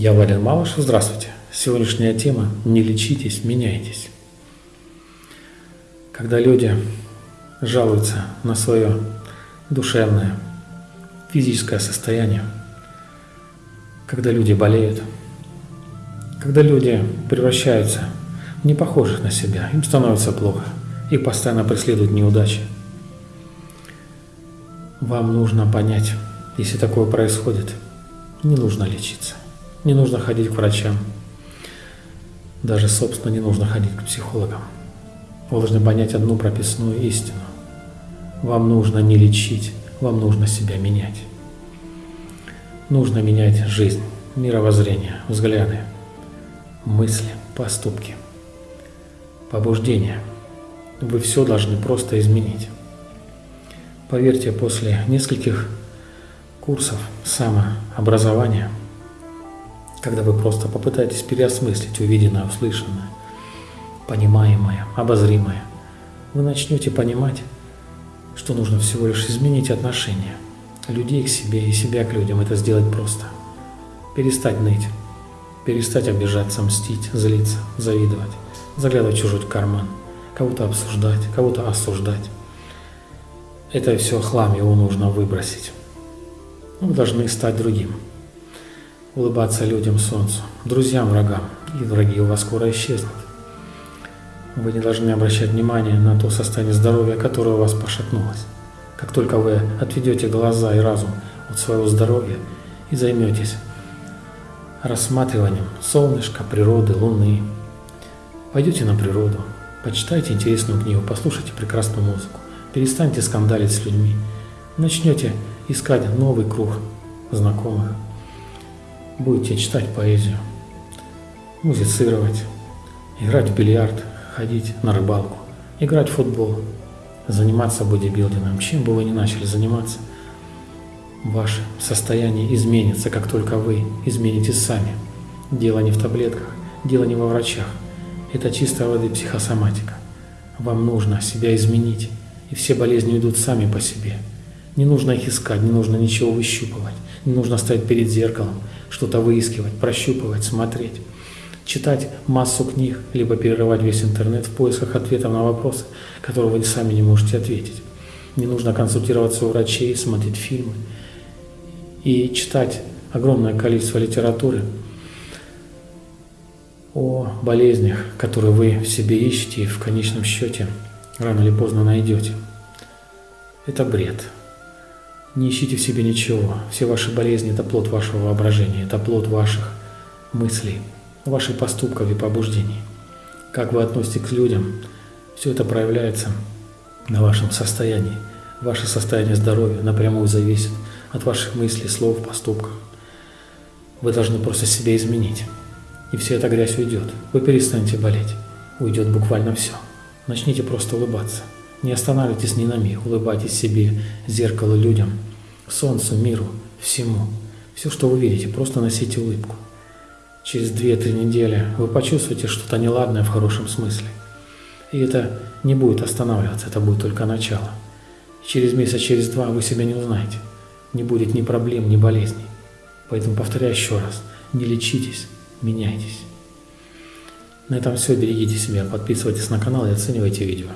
Я Валерий Малышев, здравствуйте. Сегодняшняя тема «Не лечитесь, меняйтесь». Когда люди жалуются на свое душевное, физическое состояние, когда люди болеют, когда люди превращаются в непохожих на себя, им становится плохо, их постоянно преследуют неудачи. Вам нужно понять, если такое происходит, не нужно лечиться. Не нужно ходить к врачам. Даже, собственно, не нужно ходить к психологам. Вы должны понять одну прописную истину. Вам нужно не лечить, вам нужно себя менять. Нужно менять жизнь, мировоззрение, взгляды, мысли, поступки, побуждения. Вы все должны просто изменить. Поверьте, после нескольких курсов самообразования – когда вы просто попытаетесь переосмыслить увиденное, услышанное, понимаемое, обозримое, вы начнете понимать, что нужно всего лишь изменить отношение людей к себе и себя к людям. Это сделать просто. Перестать ныть, перестать обижаться, мстить, злиться, завидовать, заглядывать в чужой карман, кого-то обсуждать, кого-то осуждать. Это все хлам, его нужно выбросить. Вы должны стать другим улыбаться людям, солнцу, друзьям, врагам, и враги у вас скоро исчезнут. Вы не должны обращать внимание на то состояние здоровья, которое у вас пошатнулось. Как только вы отведете глаза и разум от своего здоровья и займетесь рассматриванием солнышка, природы, луны, пойдете на природу, почитайте интересную книгу, послушайте прекрасную музыку, перестаньте скандалить с людьми, начнете искать новый круг знакомых, будете читать поэзию, музицировать, играть в бильярд, ходить на рыбалку, играть в футбол, заниматься бодибилдингом, чем бы вы ни начали заниматься, ваше состояние изменится, как только вы изменитесь сами. Дело не в таблетках, дело не во врачах. Это чистая воды психосоматика. Вам нужно себя изменить, и все болезни идут сами по себе. Не нужно их искать, не нужно ничего выщупывать, не нужно стоять перед зеркалом, что-то выискивать, прощупывать, смотреть, читать массу книг, либо перерывать весь интернет в поисках ответов на вопросы, которые вы сами не можете ответить. Не нужно консультироваться у врачей, смотреть фильмы и читать огромное количество литературы о болезнях, которые вы в себе ищете и в конечном счете рано или поздно найдете. Это бред. Не ищите в себе ничего. Все ваши болезни – это плод вашего воображения, это плод ваших мыслей, ваших поступков и побуждений. Как вы относитесь к людям, все это проявляется на вашем состоянии. Ваше состояние здоровья напрямую зависит от ваших мыслей, слов, поступков. Вы должны просто себя изменить. И вся эта грязь уйдет. Вы перестанете болеть. Уйдет буквально все. Начните просто улыбаться. Не останавливайтесь ни на миг. Улыбайтесь себе, зеркало людям – солнцу, миру, всему. Все, что вы видите, просто носите улыбку. Через 2-3 недели вы почувствуете что-то неладное в хорошем смысле. И это не будет останавливаться, это будет только начало. через месяц, через два вы себя не узнаете. Не будет ни проблем, ни болезней. Поэтому повторяю еще раз, не лечитесь, меняйтесь. На этом все, берегите себя, подписывайтесь на канал и оценивайте видео.